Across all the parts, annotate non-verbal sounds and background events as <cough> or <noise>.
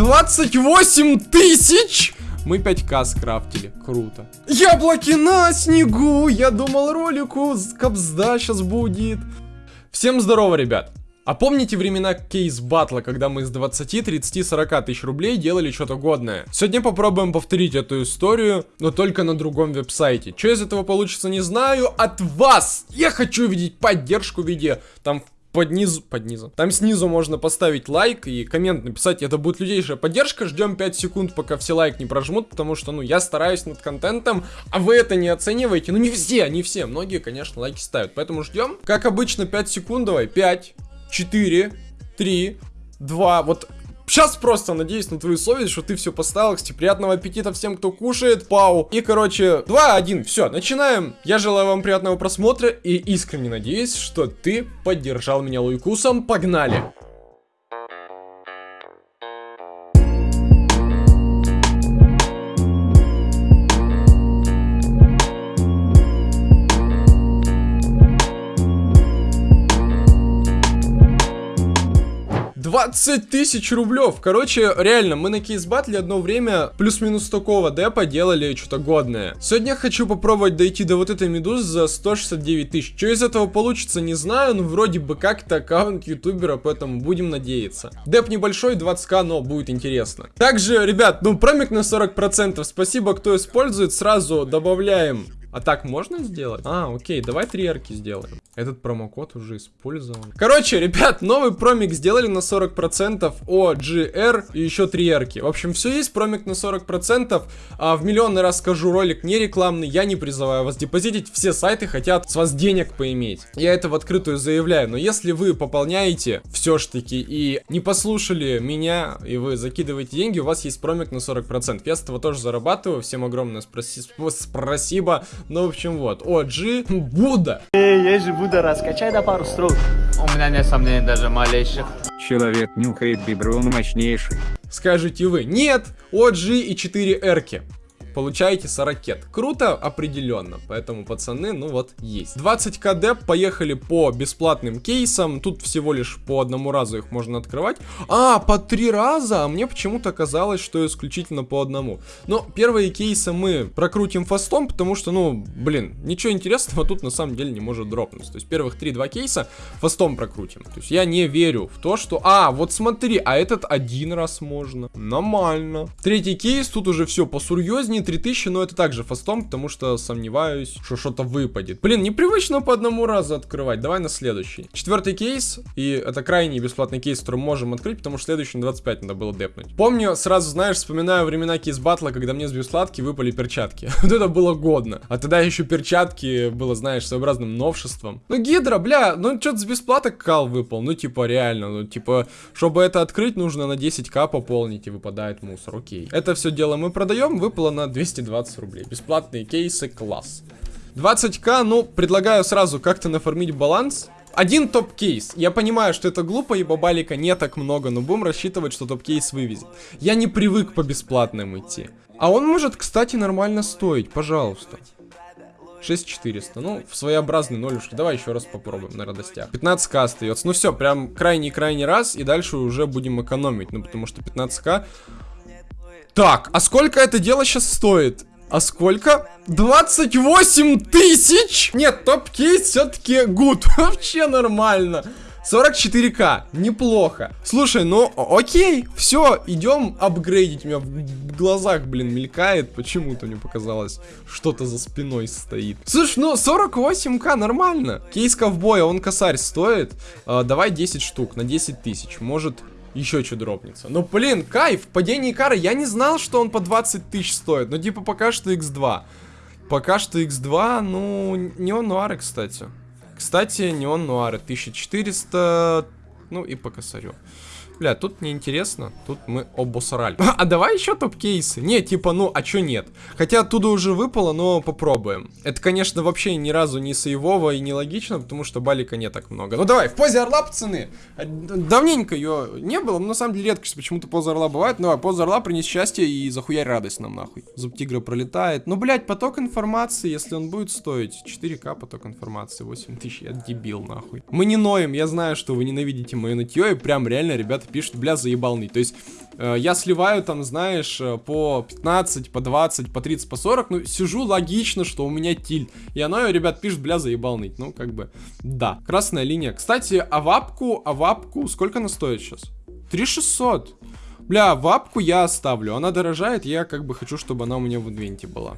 28 тысяч! Мы 5к скрафтили. Круто. Яблоки на снегу! Я думал ролику кобзда сейчас будет. Всем здорово, ребят. А помните времена кейс батла, когда мы с 20, 30, 40 тысяч рублей делали что-то годное? Сегодня попробуем повторить эту историю, но только на другом веб-сайте. Что из этого получится, не знаю. От вас я хочу видеть поддержку в виде там под низу, под низу. Там снизу можно поставить лайк и коммент написать, это будет людейшая поддержка, ждем 5 секунд, пока все лайк не прожмут, потому что, ну, я стараюсь над контентом, а вы это не оцениваете, ну, не все, не все, многие, конечно, лайки ставят, поэтому ждем. Как обычно, 5 секунд, давай, 5, 4, 3, 2, вот Сейчас просто надеюсь на твою совесть, что ты все поставил. Кстати, приятного аппетита всем, кто кушает. Пау. И, короче, 2-1. Все, начинаем. Я желаю вам приятного просмотра и искренне надеюсь, что ты поддержал меня лайкусом. Погнали. 20 тысяч рублев. Короче, реально, мы на кейс батле одно время плюс-минус такого депа делали что-то годное. Сегодня хочу попробовать дойти до вот этой медузы за 169 тысяч. Что из этого получится, не знаю, но вроде бы как-то аккаунт ютубера, поэтому будем надеяться. Деп небольшой, 20к, но будет интересно. Также, ребят, ну промик на 40%. Спасибо, кто использует. Сразу добавляем а так можно сделать? А, окей, давай три арки сделаем. Этот промокод уже использован. Короче, ребят, новый промик сделали на 40% о GR и еще три арки. В общем, все есть, промик на 40%. А, в миллионный раз скажу, ролик не рекламный, я не призываю вас депозитить. Все сайты хотят с вас денег поиметь. Я это в открытую заявляю, но если вы пополняете все ж таки и не послушали меня, и вы закидываете деньги, у вас есть промик на 40%. Я с этого тоже зарабатываю, всем огромное спасибо. Ну, в общем, вот. OG Будда. Эй, я же Будда, раскачай до пару строк. У меня нет сомнений даже малейших. Человек нюхает биброн мощнейший. Скажете вы, нет, OG и 4 эрки получаете 40 Круто, определенно. Поэтому, пацаны, ну вот, есть. 20 кд, поехали по бесплатным кейсам. Тут всего лишь по одному разу их можно открывать. А, по три раза? А мне почему-то казалось, что исключительно по одному. Но первые кейсы мы прокрутим фастом, потому что, ну, блин, ничего интересного тут на самом деле не может дропнуть. То есть первых 3-2 кейса фастом прокрутим. То есть я не верю в то, что... А, вот смотри, а этот один раз можно. Нормально. Третий кейс, тут уже все посурьезнее не 3000, но это также фастом, потому что сомневаюсь, что что-то выпадет. Блин, непривычно по одному разу открывать. Давай на следующий. Четвертый кейс, и это крайний бесплатный кейс, который мы можем открыть, потому что следующий на 25 надо было депнуть. Помню, сразу, знаешь, вспоминаю времена кейс батла, когда мне с бесплатки выпали перчатки. <laughs> вот это было годно. А тогда еще перчатки было, знаешь, своеобразным новшеством. Ну, гидра, бля, ну что-то с бесплаток кал выпал. Ну, типа, реально, ну, типа, чтобы это открыть, нужно на 10к пополнить, и выпадает мусор, окей. Это все дело мы продаем, выпало на 220 рублей. Бесплатные кейсы, класс. 20к, ну, предлагаю сразу как-то нафармить баланс. Один топ-кейс. Я понимаю, что это глупо, и баблика не так много, но будем рассчитывать, что топ-кейс вывезет. Я не привык по бесплатным идти. А он может, кстати, нормально стоить, пожалуйста. 6400. Ну, в своеобразные нолюшки. Давай еще раз попробуем на радостях. 15к остается. Ну все, прям крайний-крайний раз. И дальше уже будем экономить. Ну, потому что 15к так, а сколько это дело сейчас стоит? А сколько? 28 тысяч? Нет, топ-кейс все-таки good. <laughs> Вообще нормально. 44к, неплохо. Слушай, ну окей, все, идем апгрейдить. У меня в глазах, блин, мелькает. Почему-то мне показалось, что-то за спиной стоит. Слушай, ну 48к нормально. Кейс ковбоя, он косарь стоит. А, давай 10 штук на 10 тысяч. Может еще что дропнется. Ну, блин, кайф, падение кары. Я не знал, что он по 20 тысяч стоит. Ну, типа, пока что x2. Пока что x2, ну, не он нуары, кстати. Кстати, не он нуары. 1400, ну, и по косарю. Бля, тут неинтересно. Тут мы обосрали. <laughs> А давай еще топ-кейсы. Не, типа, ну, а чё нет? Хотя оттуда уже выпало, но попробуем. Это, конечно, вообще ни разу не сейвово и не логично, потому что балика не так много. Ну давай, в позе орла, пацаны. А, давненько ее не было, но на самом деле редкость. Почему-то поза орла бывает. Ну, давай, поза орла принес счастье и захуярь радость нам нахуй. Зуб тигра пролетает. Ну, блядь, поток информации, если он будет стоить 4к поток информации, 8000, я дебил нахуй. Мы не ноем, я знаю, что вы ненавидите мое нытье, и прям реально ребята пишут, бля, заебалный. То есть, э, я сливаю там, знаешь, э, по 15, по 20, по 30, по 40, ну, сижу логично, что у меня тильт. И оно, ребят, пишет, бля, заебалный. Ну, как бы, да. Красная линия. Кстати, а вапку, а вапку, сколько она стоит сейчас? 3600. Бля, вапку я оставлю. Она дорожает, я как бы хочу, чтобы она у меня в инвенте была.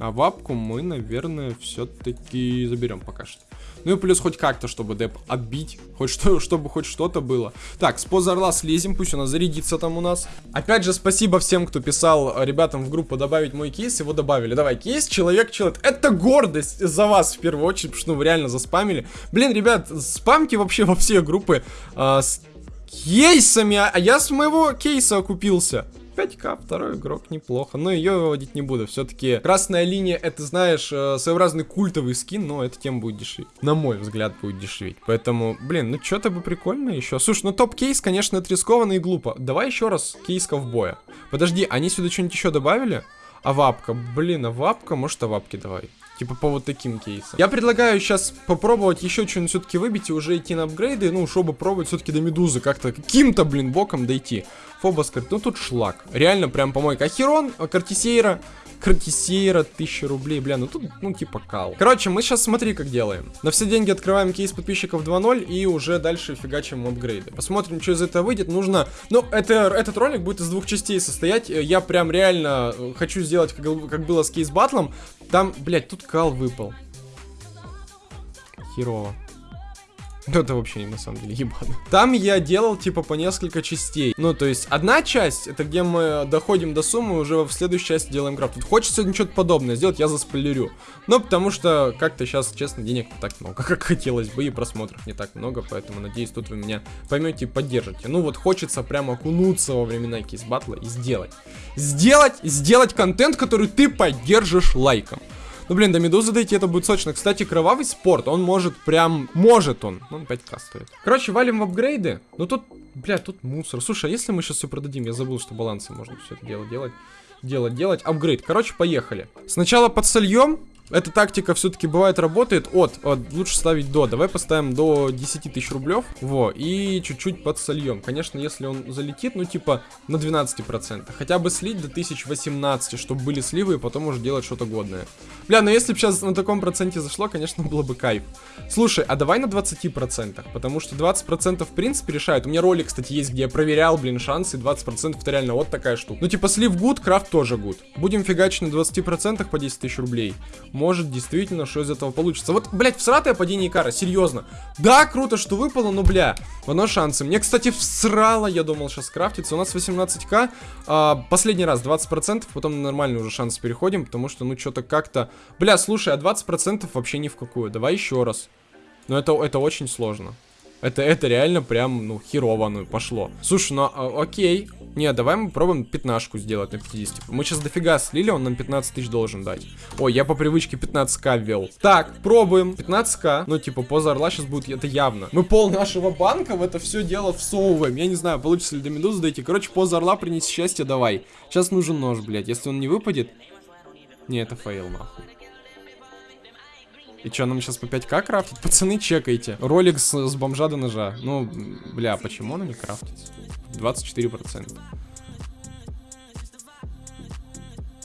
А вапку мы, наверное, все-таки заберем пока что. Ну и плюс хоть как-то, чтобы деп отбить. Хоть что, чтобы хоть что-то было. Так, с поза орла слезем, пусть она зарядится там у нас. Опять же, спасибо всем, кто писал э, ребятам в группу добавить мой кейс. Его добавили. Давай, кейс, человек, человек. Это гордость за вас в первую очередь, потому что ну, реально заспамили. Блин, ребят, спамки вообще во все группы. А, с кейсами, а я с моего кейса окупился. 5к, второй игрок, неплохо. Но ее выводить не буду. Все-таки красная линия, это, знаешь, э, своеобразный культовый скин, но эта тема будет дешеветь. На мой взгляд, будет дешеветь. Поэтому, блин, ну что-то бы прикольно еще. Слушай, ну топ-кейс, конечно, это и глупо. Давай еще раз кейс ковбоя. Подожди, они сюда что-нибудь еще добавили? А вапка, блин, а вапка, может, а вапки давай. Типа по вот таким кейсам. Я предлагаю сейчас попробовать еще что-нибудь все-таки выбить и уже идти на апгрейды. Ну, чтобы пробовать все-таки до медузы как-то каким-то, блин, боком дойти. Фобос, ну тут шлак. Реально прям помойка. Ахерон, Картисейра. Кратисейра, 1000 рублей, бля, ну тут, ну типа кал. Короче, мы сейчас смотри как делаем. На все деньги открываем кейс подписчиков 2.0 и уже дальше фигачим апгрейды. Посмотрим, что из этого выйдет. Нужно, ну, это, этот ролик будет из двух частей состоять. Я прям реально э, хочу сделать, как, как было с кейс батлом. Там, блядь, тут кал выпал. Херово. Ну, это вообще на самом деле ебано. Там я делал, типа, по несколько частей. Ну, то есть, одна часть, это где мы доходим до суммы, уже в следующей части делаем крафт. Тут хочется что-то подобное сделать, я заспойлерю. Но потому что как-то сейчас, честно, денег не так много, <laughs> как хотелось бы, и просмотров не так много, поэтому, надеюсь, тут вы меня поймете и поддержите. Ну, вот хочется прямо окунуться во времена кейс батла и сделать. Сделать, сделать контент, который ты поддержишь лайком. Ну, блин, до медузы дойти это будет сочно. Кстати, кровавый спорт, он может прям... Может он. Он 5к стоит. Короче, валим в апгрейды. Ну, тут, бля, тут мусор. Слушай, а если мы сейчас все продадим? Я забыл, что балансы можно все это дело делать. Делать, делать. Апгрейд. Короче, поехали. Сначала подсольем. Эта тактика все-таки бывает работает от, от, лучше ставить до. Давай поставим до 10 тысяч рублев. Во, и чуть-чуть подсольем. Конечно, если он залетит, ну типа на 12%. Хотя бы слить до 1018, чтобы были сливы, и потом уже делать что-то годное. Бля, ну если бы сейчас на таком проценте зашло, конечно, <laughs> было бы кайф. Слушай, а давай на 20%, потому что 20% в принципе решает. У меня ролик, кстати, есть, где я проверял, блин, шансы, 20% это реально вот такая штука. Ну типа слив гуд, крафт тоже гуд. Будем фигачить на 20% по 10 тысяч рублей может действительно что из этого получится. Вот, блядь, всратое падение Икара, серьезно. Да, круто, что выпало, но, бля, одно шансы. Мне, кстати, всрало, я думал, сейчас крафтится. У нас 18к, а, последний раз 20%, потом на нормальный уже шанс переходим, потому что, ну, что-то как-то... Бля, слушай, а 20% вообще ни в какую. Давай еще раз. Но это, это очень сложно. Это, это реально прям, ну, херово, ну, пошло. Слушай, ну, а, окей. Не, давай мы попробуем пятнашку сделать на 50. Мы сейчас дофига слили, он нам 15 тысяч должен дать. Ой, я по привычке 15к ввел. Так, пробуем. 15к. Ну, типа, поза орла сейчас будет, это явно. Мы пол нашего банка в это все дело всовываем. Я не знаю, получится ли до медузы дойти. Короче, поза орла принеси счастье, давай. Сейчас нужен нож, блядь. Если он не выпадет... Не, это фейл, нахуй. И что, нам сейчас по 5к крафтить? Пацаны, чекайте. Ролик с, с бомжа до ножа. Ну, бля, почему он не крафтится? 24%.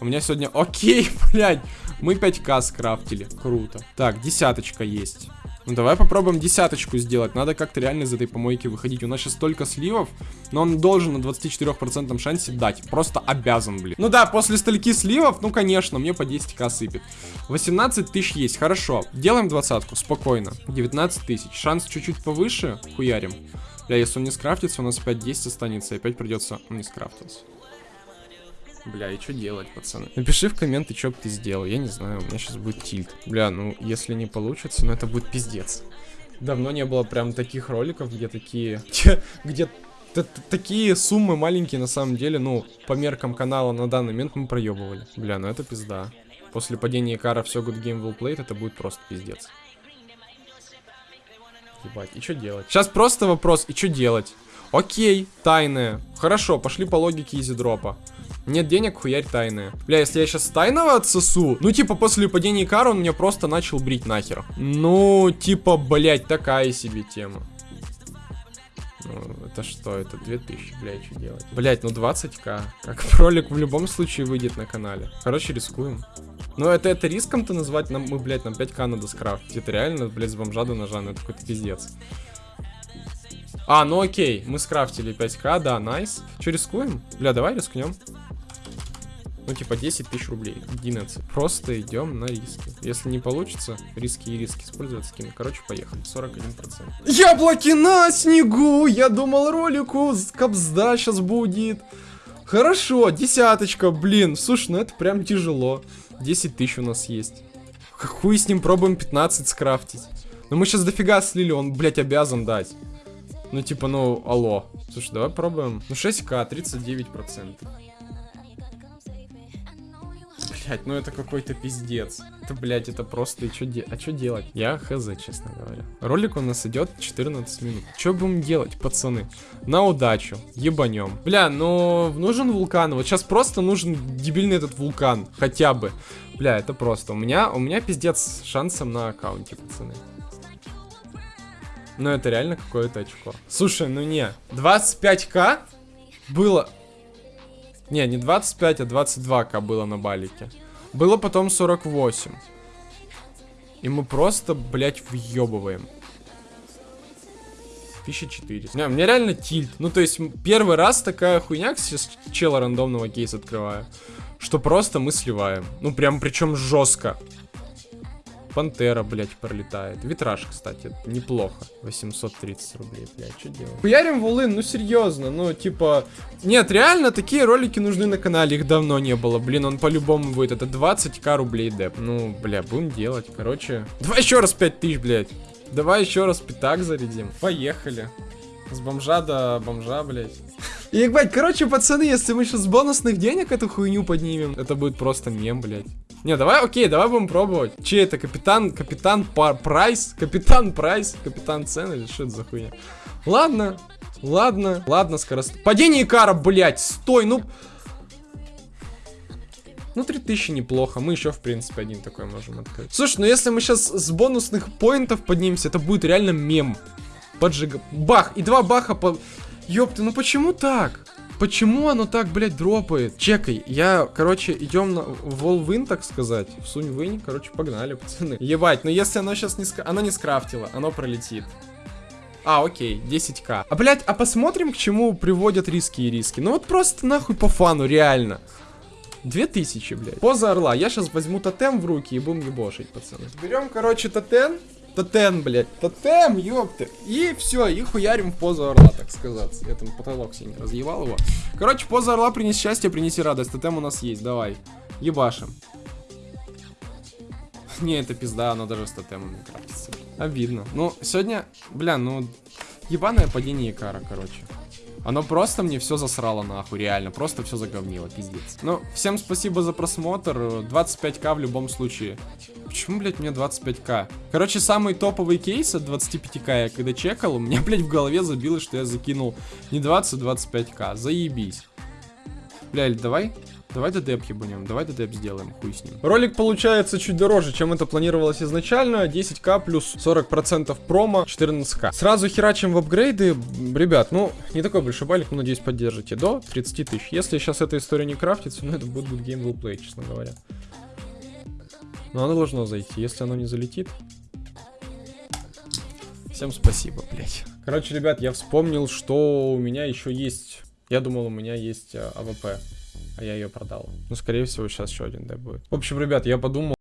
У меня сегодня... Окей, <laughs> блядь. Мы 5к скрафтили. Круто. Так, десяточка есть. Ну давай попробуем десяточку сделать. Надо как-то реально из этой помойки выходить. У нас сейчас столько сливов, но он должен на 24% шансе дать. Просто обязан, блин. Ну да, после стольки сливов, ну конечно, мне по 10к сыпет. 18 тысяч есть, хорошо. Делаем двадцатку, спокойно. 19 тысяч. Шанс чуть-чуть повыше, хуярим. Бля, если он не скрафтится, у нас опять 10 останется, и опять придется... Он не скрафтился. Бля, и что делать, пацаны? Напиши в комменты, что бы ты сделал. Я не знаю, у меня сейчас будет тильт. Бля, ну, если не получится, ну, это будет пиздец. Давно не было прям таких роликов, где такие... <laughs> Где, такие суммы маленькие, на самом деле, ну, по меркам канала на данный момент мы проебывали. Бля, ну это пизда. После падения Кара все good game will played, это будет просто пиздец. Ебать, и что делать? Сейчас просто вопрос, и что делать? Окей, тайная. Хорошо, пошли по логике изидропа. Нет денег, хуярь тайная. Бля, если я сейчас тайного отсосу, ну, типа, после падения кара он меня просто начал брить нахер. Ну, типа, блять, такая себе тема. Ну, это что? Это 2000, блядь, что делать? Блядь, ну 20к. Как <laughs> ролик в любом случае выйдет на канале. Короче, рискуем. Ну, это, это риском-то назвать, нам, мы, блядь, нам 5к надо скрафтить. Это реально, блядь, с бомжа до ножа, ну это какой-то пиздец. А, ну окей, мы скрафтили 5к, да, найс. Че, рискуем? Бля, давай рискнем. Ну, типа 10 тысяч рублей, 11. Просто идем на риски. Если не получится, риски и риски использовать скин. Короче, поехали, 41%. Яблоки на снегу! Я думал, ролику капзда сейчас будет. Хорошо, десяточка, блин. Слушай, ну это прям тяжело. 10 тысяч у нас есть. Хуй с ним пробуем 15 скрафтить. Но мы сейчас дофига слили, он, блядь, обязан дать. Ну, типа, ну, алло. Слушай, давай пробуем. Ну, 6к, 39%. Блять, ну это какой-то пиздец. Это, блять, это просто... И чё де... А что делать? Я хз, честно говоря. Ролик у нас идет 14 минут. Что будем делать, пацаны? На удачу. Ебанем. Бля, ну нужен вулкан. Вот сейчас просто нужен дебильный этот вулкан. Хотя бы. Бля, это просто. У меня, у меня пиздец шансом на аккаунте, пацаны. Ну это реально какое-то очко. Слушай, ну не. 25к было не, не 25, а 22к было на балике. Было потом 48. И мы просто, блядь, въебываем. 1400. Не, мне реально тильт. Ну, то есть, первый раз такая хуйня, сейчас чела рандомного кейс открываю, что просто мы сливаем. Ну, прям, причем жестко. Пантера, блядь, пролетает. Витраж, кстати, неплохо. 830 рублей, блядь, что делать? Хуярим вулын, ну серьезно, ну типа... Нет, реально, такие ролики нужны на канале, их давно не было. Блин, он по-любому будет, это 20к рублей деп. Ну, бля, будем делать, короче. Давай еще раз 5000, блядь. Давай еще раз пятак зарядим. Поехали. С бомжа до бомжа, блядь. И, ебать, короче, пацаны, если мы сейчас с бонусных денег эту хуйню поднимем, это будет просто мем, блядь. Не, давай, окей, давай будем пробовать. Че это, капитан, капитан Пар Прайс? Капитан Прайс? Капитан Цен или что это за хуйня? Ладно, ладно, ладно, скорость. Падение Икара, блядь, стой, ну... Ну, 3000 неплохо. Мы еще, в принципе, один такой можем открыть. Слушай, ну если мы сейчас с бонусных поинтов поднимемся, это будет реально мем. Поджига. Бах! И два баха по... Ёпты, ну почему так? Почему оно так, блядь, дропает? Чекай, я, короче, идем на волвин, так сказать. В сунь вынь, короче, погнали, <laughs> пацаны. Ебать, но если оно сейчас не, ска... оно не скрафтило, оно пролетит. А, окей, 10к. А, блядь, а посмотрим, к чему приводят риски и риски. Ну вот просто нахуй по фану, реально. 2000, блядь. Поза орла. Я сейчас возьму тотем в руки и будем ебошить, пацаны. Берем, короче, тотем. Тотем, блядь. Тотем, ёпты. И все, и хуярим в позу орла, так сказать. Там потолок синий разъевал его. Короче, поза орла принеси счастье, принеси радость. Тотем у нас есть, давай. Ебашим. Не, это пизда, оно даже с не крафтится. Обидно. Ну, сегодня, бля, ну, ебаное падение Икара, короче. Оно просто мне все засрало нахуй, реально. Просто все заговнило, пиздец. Ну, всем спасибо за просмотр. 25к в любом случае. Почему, блядь, мне 25к? Короче, самый топовый кейс от 25к я когда чекал, у меня, <laughs> блядь, в голове забилось, что я закинул не 20, а 25к. Заебись. Блядь, давай Давай ДДП ебанем, давай ДДП сделаем, хуй с ним. Ролик получается чуть дороже, чем это планировалось изначально. 10к плюс 40% промо, 14к. Сразу херачим в апгрейды. Ребят, ну, не такой большой балик, но надеюсь поддержите. До 30 тысяч. Если сейчас эта история не крафтится, ну это будет will play, честно говоря. Но оно должно зайти. Если оно не залетит... Всем спасибо, блять. Короче, ребят, я вспомнил, что у меня еще есть... Я думал, у меня есть AWP а я ее продал. Ну, скорее всего, сейчас еще один, да, будет. В общем, ребят, я подумал,